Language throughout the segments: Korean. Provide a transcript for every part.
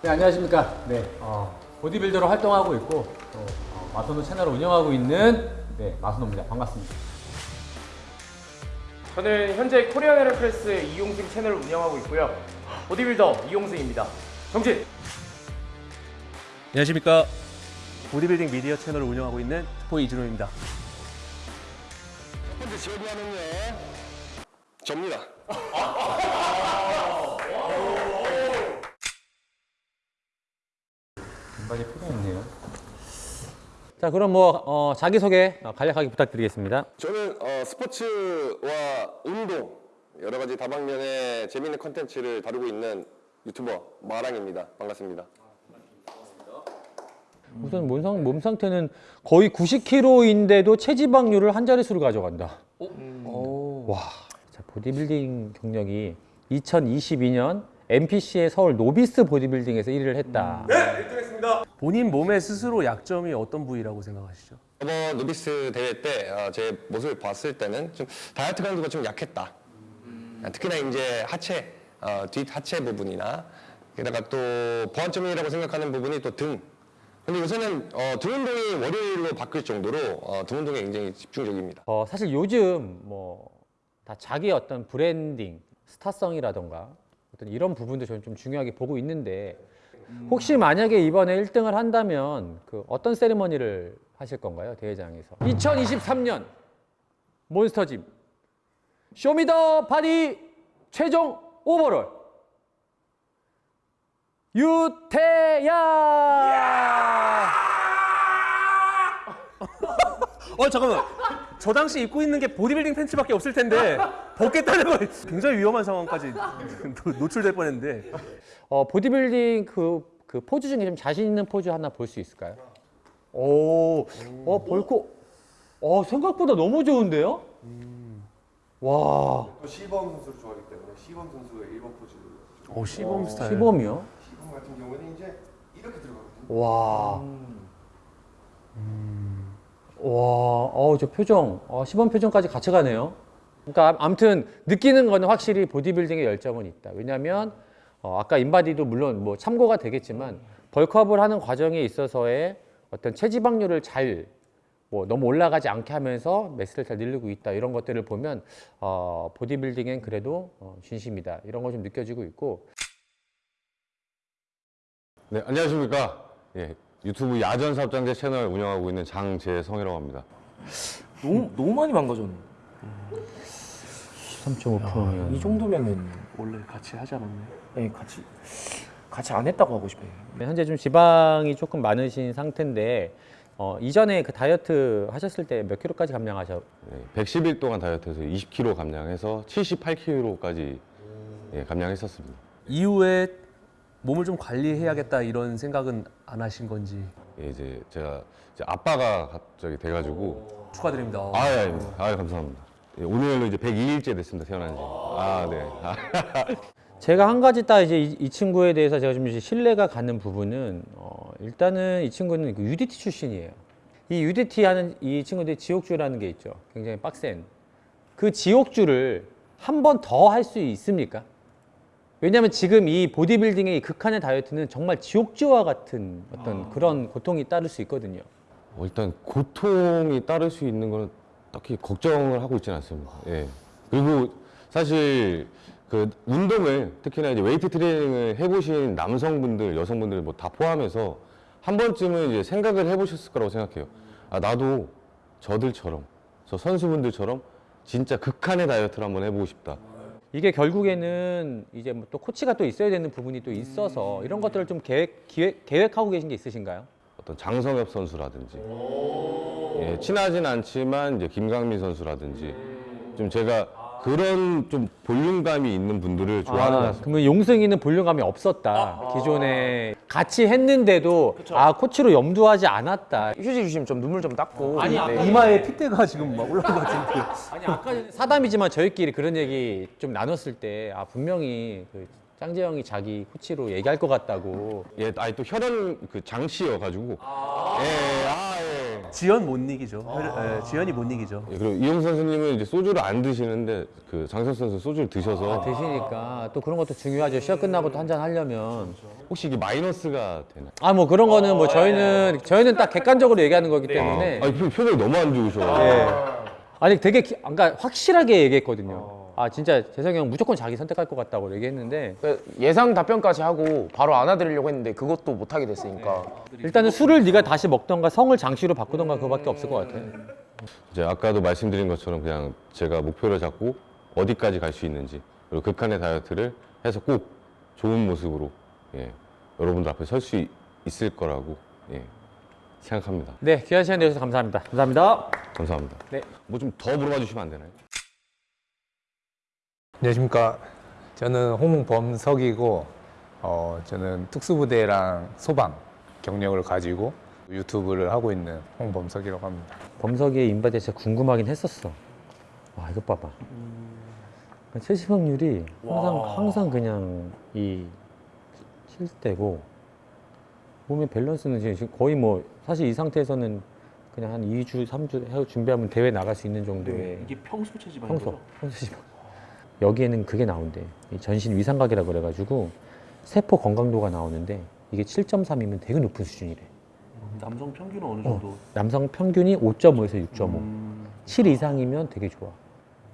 네, 안녕하십니까. 네, 어, 보디빌더로 활동하고 있고, 또, 어, 마소노 채널을 운영하고 있는, 네, 마소노입니다. 반갑습니다. 저는 현재 코리안 에어프레스 이용승 채널을 운영하고 있고요. 보디빌더 이용승입니다. 정진! 안녕하십니까 보디빌딩 미디어 채널을 운영하고 있는 스포 이준호입니다 첫 번째 지원하는요 접니다. 반반이 필요했네요. 자, 그럼 뭐, 어, 자기소개 어, 간략하게 부탁드리겠습니다. 저는 어, 스포츠와 운동 여러 가지 다방면의 재밌는 컨텐츠를 다루고 있는 유튜버 마랑입니다. 반갑습니다. 우선 몸상, 몸 상태는 거의 90kg인데도 체지방률을 한 자릿수로 가져간다. 와, 자, 보디빌딩 경력이 2022년 NPC의 서울 novice 보디빌딩에서 1위를 했다. 본인 몸의 스스로 약점이 어떤 부위라고 생각하시죠? 저번 novice 대회 때 어, 제 모습을 봤을 때는 좀 다이어트 강도가 좀 약했다. 특히나 이제 하체, 어, 뒷 하체 부분이나 게다가 또 보완점이라고 생각하는 부분이 또 등. 근데 요새는 어, 등 운동이 월요일로 바뀔 정도로 어, 등 운동에 굉장히 집중적입니다. 어, 사실 요즘 뭐 다 자기 어떤 브랜딩, 스타성이라던가 어떤 이런 부분도 저는 좀 중요하게 보고 있는데 혹시 만약에 이번에 1등을 한다면 그 어떤 세리머니를 하실 건가요? 대회장에서? 2023년 몬스터짐. Show Me The Body 최종 overall. 유태야! 어 잠깐만 저 당시 입고 있는 게 보디빌딩 팬츠밖에 없을 텐데 벗겠다는 건 굉장히 위험한 상황까지 노- 노출될 뻔했는데. 어, 보디빌딩 그, 그 포즈 중에 좀 자신 있는 포즈 하나 볼 수 있을까요? 오, 어, 벌코, 어, 생각보다 너무 좋은데요? 와, 또 CBum 선수를 좋아하기 때문에 CBum 선수의 1번 포즈 어 CBum 스타일. CBum이요? CBum 같은 경우는 이제 이렇게 들어가거든요. 와. 와, 어, 저 표정, 어, 시범 표정까지 같이 가네요. 그러니까 아무튼 느끼는 거는 확실히 보디빌딩의 열정은 있다. 왜냐하면 어, 아까 인바디도 물론 뭐 참고가 되겠지만 벌크업을 하는 과정에 있어서의 어떤 체지방률을 잘 뭐 너무 올라가지 않게 하면서 매스를 잘 늘리고 있다 이런 것들을 보면 어, 보디빌딩엔 그래도 어, 진심이다 이런 거 좀 느껴지고 있고 네, 안녕하십니까. 예, 유튜브 야전 사업장제 채널 운영하고 있는 장재성이라고 합니다. 너무 너무 많이 망가졌네. 3.5%면 이 정도면은 원래 같이 하지 않았나요? 네, 같이 같이 안 했다고 하고 싶어요. 네, 현재 좀 지방이 조금 많으신 상태인데 어, 이전에 그 다이어트 하셨을 때 몇 킬로까지 감량하셨? 예, 110일 동안 다이어트해서 20kg 감량해서 78kg까지 예, 감량했었습니다. 이후에 몸을 좀 관리해야겠다 이런 생각은 안 하신 건지 예, 이제 제가 이제 아빠가 갑자기 돼가지고 축하드립니다 아, 예, 아닙니다. 아, 감사합니다. 예, 오늘로 이제 102일째 됐습니다. 태어난 지. 아, 네. 아, 제가 한 가지 딱 이제 이, 이 친구에 대해서 제가 좀 이제 신뢰가 가는 부분은 어, 일단은 이 친구는 그 UDT 출신이에요. 이 UDT 하는 이 친구들이 지옥주라는 게 있죠. 굉장히 빡센 그 지옥주를 한 번 더 할 수 있습니까? 왜냐하면 지금 이 보디빌딩의 이 극한의 다이어트는 정말 지옥주와 같은 어떤 그런 고통이 따를 수 있거든요. 어, 일단 고통이 따를 수 있는 거는 딱히 걱정을 하고 있지는 않습니다. 예. 그리고 사실 그 운동을 특히나 이제 웨이트 트레이닝을 해보신 남성분들, 여성분들 뭐 다 포함해서 한 번쯤은 이제 생각을 해보셨을 거라고 생각해요. 아 나도 저들처럼, 저 선수분들처럼 진짜 극한의 다이어트를 한번 해보고 싶다. 이게 결국에는 이제 뭐 또 코치가 또 있어야 되는 부분이 또 있어서 이런 것들을 좀 계획, 기획, 계획하고 계신 게 있으신가요? 어떤 장성엽 선수라든지. 예, 친하진 않지만 이제 김강민 선수라든지. 좀 제가 그런 좀 볼륨감이 있는 분들을 좋아하는 것 아, 같습니다. 그러면 용승이는 볼륨감이 없었다. 기존에 같이 했는데도 아 코치로 염두하지 않았다. 휴지 주시면 좀 눈물 좀 닦고. 아니, 네. 이마에 핏대가 지금 막 올라온 것 같은데 아니 아까 전에 사담이지만 저희끼리 그런 얘기 좀 나눴을 때 아 분명히 그 짱재형이 자기 코치로 얘기할 것 같다고. 예, 아니 또 혈연 그 장씨여 가지고 예, 아 예. 지연 못 이기죠. 예, 지연이 못 이기죠. 예, 그리고 이용 선수님은 이제 소주를 안 드시는데 그 장선 선수 소주를 드셔서 아, 드시니까 또 그런 것도 중요하죠. 시합 끝나고 또 한잔 하려면. 혹시 이게 마이너스가 되나? 아, 뭐 그런 거는 뭐 저희는 저희는 딱 객관적으로 얘기하는 거기 때문에. 아 니 표- 표정이 너무 안 좋으셔. 예. 아니 되게 기- 그러니까 확실하게 얘기했거든요. 아 진짜 재석이 형 무조건 자기 선택할 것 같다고 얘기했는데 그 예상 답변까지 하고 바로 안아드리려고 했는데 그것도 못하게 됐으니까 일단은 술을 네가 다시 먹던가 성을 장시로 바꾸던가 그거밖에 없을 것 같아. 이제 아까도 말씀드린 것처럼 그냥 제가 목표를 잡고 어디까지 갈 수 있는지 그리고 극한의 다이어트를 해서 꼭 좋은 모습으로 예, 여러분들 앞에 설 수 있을 거라고 예, 생각합니다. 네 귀한 시간 내주셔서 감사합니다. 감사합니다. 감사합니다. 네. 뭐 좀 더 물어봐 주시면 안 되나요? 안녕하십니까. 저는 홍범석이고, 어, 저는 특수부대랑 소방 경력을 가지고 유튜브를 하고 있는 홍범석이라고 합니다. 범석이의 인바디 진짜 궁금하긴 했었어. 와 이것 봐봐. 그러니까 체지방률이 항상 항상 그냥 이 7대고 몸의 밸런스는 지금 거의 뭐 사실 이 상태에서는 그냥 한 2주, 3주 해 준비하면 대회 나갈 수 있는 정도의 이게 평소 체지방인 평소 거죠? 평소 지방. 여기에는 그게 나온대. 이 전신 위상각이라 그래가지고 세포 건강도가 나오는데 이게 7.3이면 되게 높은 수준이래. 남성 평균은 어느 정도? 남성 평균이 5.5에서 6.5. 음, 7 이상이면 되게 좋아.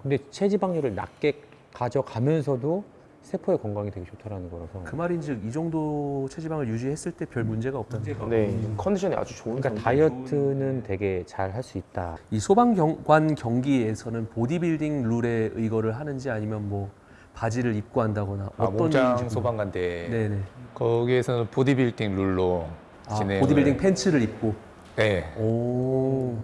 근데 체지방률을 낮게 가져가면서도 세포의 건강이 되게 좋다라는 거라서. 그 말인즉 이 정도 체지방을 유지했을 때 별 문제가 없다는 거. 네 컨디션이 아주 좋은 그러니까. 다이어트는 되게 잘 할 수 있다. 이 소방관 경기에서는 보디빌딩 룰에 의거를 하는지 아니면 뭐 바지를 입고 한다거나 아, 어떤 목장 이유인지 소방관 대 네네. 거기에서는 보디빌딩 룰로 아, 진행을 보디빌딩 팬츠를 입고. 네. 오.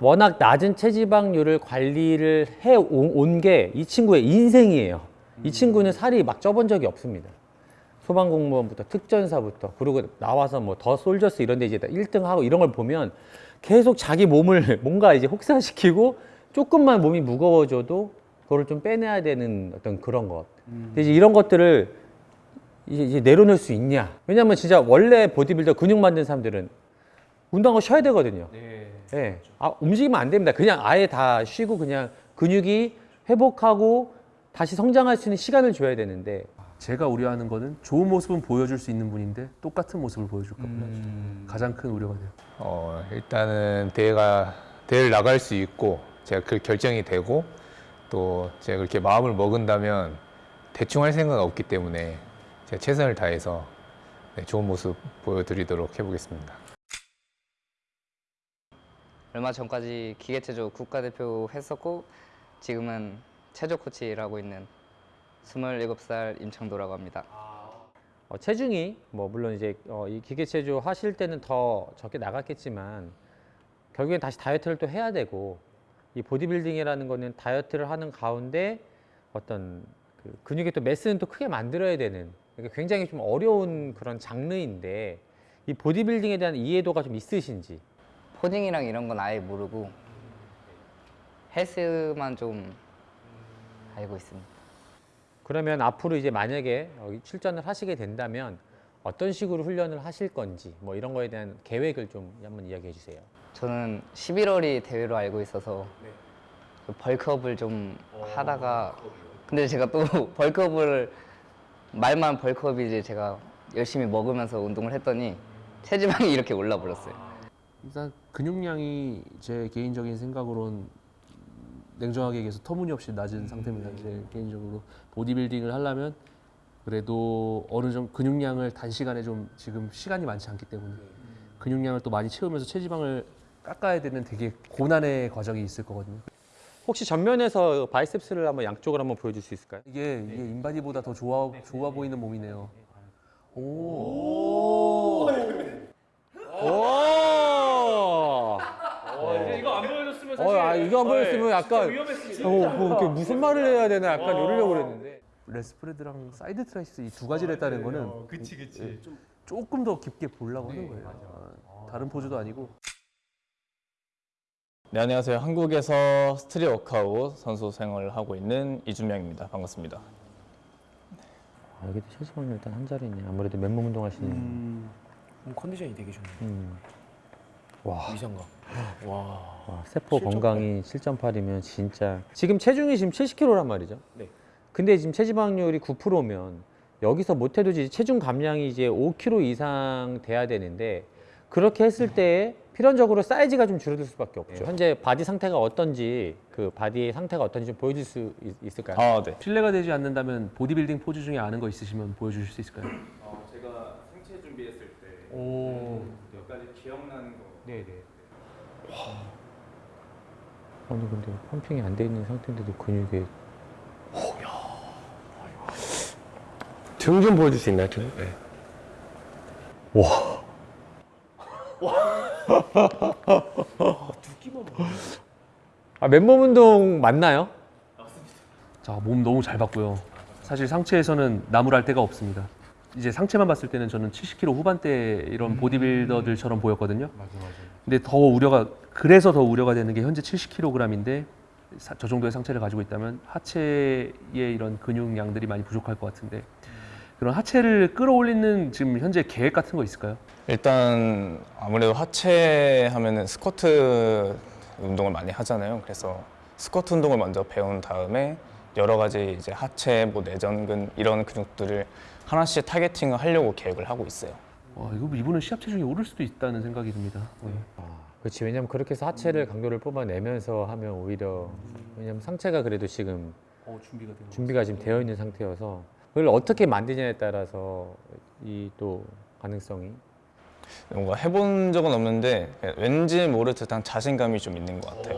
워낙 낮은 체지방률을 관리를 해 온 게 이 친구의 인생이에요. 이 친구는 살이 막 쪄본 적이 없습니다. 소방공무원부터 특전사부터 그리고 나와서 뭐 더 솔저스 이런 데 이제 1등 하고 이런 걸 보면 계속 자기 몸을 뭔가 이제 혹사시키고 조금만 몸이 무거워져도 그거를 좀 빼내야 되는 어떤 그런 것. 근데 이제 이런 것들을 이제, 이제 내려놓을 수 있냐? 왜냐면 진짜 원래 보디빌더 근육 만든 사람들은 운동하고 쉬어야 되거든요. 예. 아, 움직이면 안 됩니다. 그냥 아예 다 쉬고 그냥 근육이 회복하고 다시 성장할 수 있는 시간을 줘야 되는데 제가 우려하는 거는 좋은 모습은 보여줄 수 있는 분인데 똑같은 모습을 보여줄까 봐 가장 큰 우려가 돼요. 어, 일단은 대회가 대회를 나갈 수 있고 제가 그 결정이 되고 또 제가 그렇게 마음을 먹은다면 대충 할 생각 없기 때문에 제가 최선을 다해서 네, 좋은 모습 보여드리도록 해보겠습니다. 얼마 전까지 기계체조 국가대표 했었고 지금은 체조 코치를 하고 있는 27살 임창도라고 합니다. 어, 체중이 뭐 물론 이제 어, 이 기계 체조 하실 때는 더 적게 나갔겠지만 결국엔 다시 다이어트를 또 해야 되고 이 보디빌딩이라는 거는 다이어트를 하는 가운데 어떤 그 근육의 또 매스는 또 크게 만들어야 되는 그러니까 굉장히 좀 어려운 그런 장르인데 이 보디빌딩에 대한 이해도가 좀 있으신지 포징이랑 이런 건 아예 모르고 헬스만 좀 알고 있습니다. 그러면 앞으로 이제 만약에 어, 출전을 하시게 된다면 어떤 식으로 훈련을 하실 건지 뭐 이런 거에 대한 계획을 좀 한번 이야기해 주세요. 저는 11월이 대회로 알고 있어서 그 벌크업을 좀 하다가 근데 제가 또 벌크업을 말만 벌크업이지 제가 열심히 먹으면서 운동을 했더니 체지방이 이렇게 올라 버렸어요. 일단 근육량이 제 개인적인 생각으로는 냉정하게 얘기해서 터무니없이 낮은 상태입니다. 제 개인적으로 보디빌딩을 하려면 그래도 어느 정도 근육량을 단시간에 좀 지금 시간이 많지 않기 때문에 근육량을 또 많이 채우면서 체지방을 깎아야 되는 되게 고난의 과정이 있을 거거든요. 혹시 전면에서 바이셉스를 한번 양쪽을 한번 보여줄 수 있을까요? 이게 이게 인바디보다 더 좋아 좋아 보이는 몸이네요. 오. 오! 이거 어, 아, 이거 안 보였으면 약간 어, 뭐 이렇게 무슨 말을 해야 되나 약간 이러려고 그랬는데. lat spread랑 side triceps 이 두 가지를 했다는 거는 그치 그치 좀 조금 더 깊게 보려고 하는 거예요. 아, 다른 포즈도 아니고 네, 안녕하세요. 한국에서 street workout 선수 생활을 하고 있는 이준명입니다. 반갑습니다. 아, 여기도 체지방률 일단 한 자리네. 아무래도 맨몸 운동 하시는. 음, 컨디션이 되게 좋네요. 음. 와. 위상각. 와, 세포 건강이 7.8이면 진짜 지금 체중이 지금 70kg란 말이죠. 네. 근데 지금 체지방률이 9%면 여기서 못해도 이제 체중 감량이 이제 5kg 이상 돼야 되는데 그렇게 했을 때 필연적으로 사이즈가 좀 줄어들 수밖에 없죠. 현재 바디 상태가 어떤지 그 바디의 상태가 어떤지 좀 보여줄 수 있, 있을까요? 아, 네. 실례가 되지 않는다면 보디빌딩 포즈 중에 아는 거 있으시면 보여주실 수 있을까요? 생체 준비했을 때 오. 몇 가지 기억나는 거 네네. 아니 근데 펌핑이 안 돼 있는 상태인데도 근육에 등좀 보여줄 수 있나요, 등? 네. 아 맨몸 운동 맞나요? 자, 몸 너무 잘 봤고요. 사실 상체에서는 나무랄 데가 없습니다. 이제 상체만 봤을 때는 저는 70kg 후반대 이런 보디빌더들처럼 보였거든요. 근데 더 우려가 그래서 더 우려가 되는 게 현재 70kg인데 저 정도의 상체를 가지고 있다면 하체의 이런 근육량들이 많이 부족할 것 같은데 그런 하체를 끌어올리는 지금 현재 계획 같은 거 있을까요? 일단 아무래도 하체 하면은 스쿼트 운동을 많이 하잖아요. 그래서 스쿼트 운동을 먼저 배운 다음에 여러 가지 이제 하체, 뭐 내전근 이런 근육들을 하나씩 타겟팅을 하려고 계획을 하고 있어요. 와, 이거 이분은 시합 체중이 오를 수도 있다는 생각이 듭니다. 네. 그렇지 왜냐면 그렇게 해서 하체를 강도를 뽑아내면서 하면 오히려 왜냐면 상체가 그래도 지금 어, 준비가 되는 준비가 지금 되어 있는 상태여서 그걸 어떻게 만드냐에 따라서 이 또 가능성이 뭔가 해본 적은 없는데 왠지 모를 듯한 자신감이 좀 있는 것 같아요.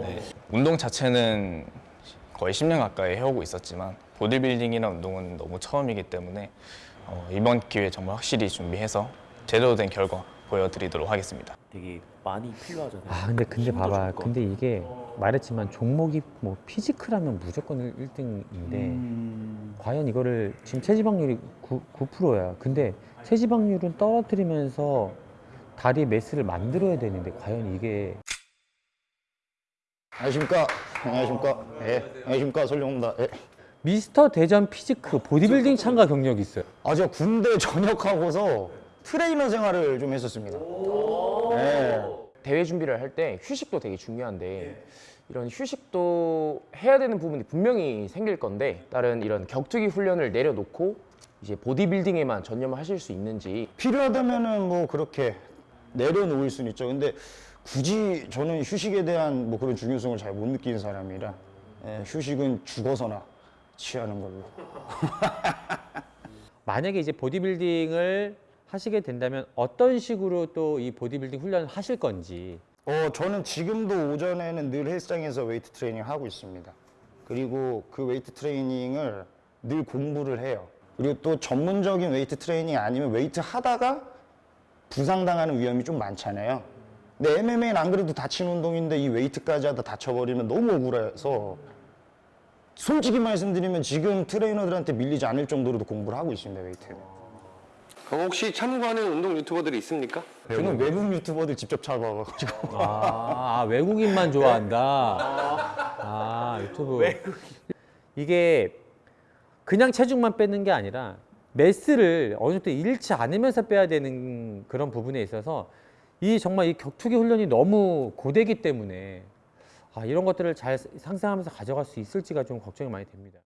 네. 운동 자체는 거의 10년 가까이 해오고 있었지만 보디빌딩이나 운동은 너무 처음이기 때문에 어, 이번 기회에 정말 확실히 준비해서 제대로 된 결과 보여드리도록 하겠습니다. 되게 많이 필요하잖아요. 아 근데 근데 봐봐. 근데 이게 말했지만 종목이 뭐 피지크라면 무조건 1등인데 음, 과연 이거를 지금 체지방률이 9, 9%야 근데 체지방률은 떨어뜨리면서 다리 mass를 만들어야 되는데 과연 이게 안녕하십니까. 안녕하십니까. 예. 안녕하십니까. 설정입니다. 예. 미스터 대전 physique 보디빌딩 참가 경력이 있어요 아, 제가 군대 전역하고서 트레이너 생활을 좀 했었습니다. 예. 대회 준비를 할 때 휴식도 되게 중요한데 이런 휴식도 해야 되는 부분이 분명히 생길 건데 다른 이런 격투기 훈련을 내려놓고 이제 보디빌딩에만 전념하실 수 있는지 필요하다면은 뭐 그렇게 내려놓을 수는 있죠. 근데 굳이 저는 휴식에 대한 뭐 그런 중요성을 잘 못 느끼는 사람이라 예, 휴식은 죽어서나 취하는 걸로. 만약에 이제 보디빌딩을 하시게 된다면 어떤 식으로 또 이 보디빌딩 훈련을 하실 건지 어, 저는 지금도 오전에는 늘 헬스장에서 웨이트 트레이닝 하고 있습니다. 그리고 그 웨이트 트레이닝을 늘 공부를 해요. 그리고 또 전문적인 웨이트 트레이닝 아니면 웨이트 하다가 부상당하는 위험이 좀 많잖아요. 근데 MMA는 안 그래도 다친 운동인데 이 웨이트까지 하다 다쳐버리면 너무 억울해서 솔직히 말씀드리면 지금 트레이너들한테 밀리지 않을 정도로도 공부를 하고 있습니다, 웨이트는. 그럼 혹시 참고하는 운동 유튜버들이 있습니까? 저는 외국 유튜버들 직접 잡아가지고. 아, 아, 외국인만 좋아한다. 아, 유튜브. 이게 그냥 체중만 빼는 게 아니라 매스를 어느 정도 잃지 않으면서 빼야 되는 그런 부분에 있어서 이 정말 이 격투기 훈련이 너무 고되기 때문에 아, 이런 것들을 잘 상상하면서 가져갈 수 있을지가 좀 걱정이 많이 됩니다.